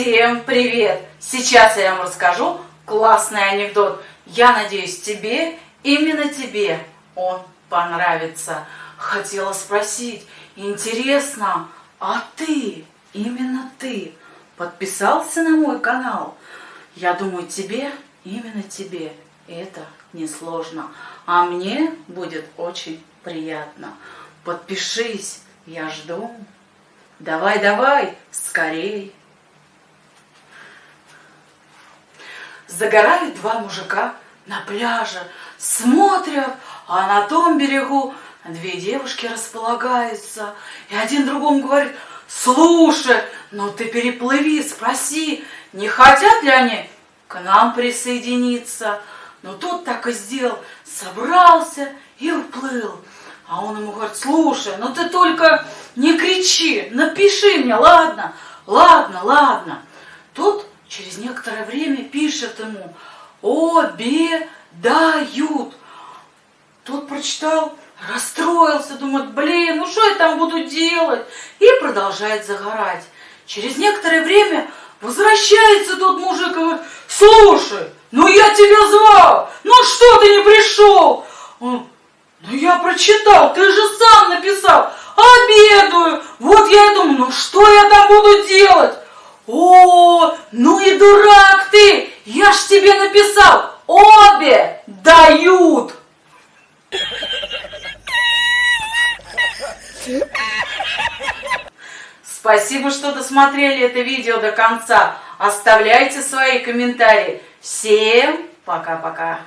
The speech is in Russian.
Всем привет! Сейчас я вам расскажу классный анекдот. Я надеюсь, тебе, именно тебе он понравится. Хотела спросить, интересно, а ты, именно ты, подписался на мой канал? Я думаю, тебе, именно тебе, это несложно. А мне будет очень приятно. Подпишись, я жду. Давай, давай, скорей. Загорают два мужика на пляже, смотрят, а на том берегу две девушки располагаются. И один другому говорит, слушай, ну ты переплыви, спроси, не хотят ли они к нам присоединиться. Но тот так и сделал, собрался и уплыл. А он ему говорит, слушай, ну ты только не кричи, напиши мне, ладно, ладно, ладно. Тут через некоторое время пишет ему, обедают. Тот прочитал, расстроился, думает, блин, ну что я там буду делать? И продолжает загорать. Через некоторое время возвращается тот мужик и говорит, слушай, ну я тебя звал, ну что ты не пришел? Он, ну я прочитал, ты же сам написал, обедаю. Вот я и думаю, ну что я там буду делать? О, ну и дурак ты! Я ж тебе написал, обе дают! Спасибо, что досмотрели это видео до конца. Оставляйте свои комментарии. Всем пока-пока.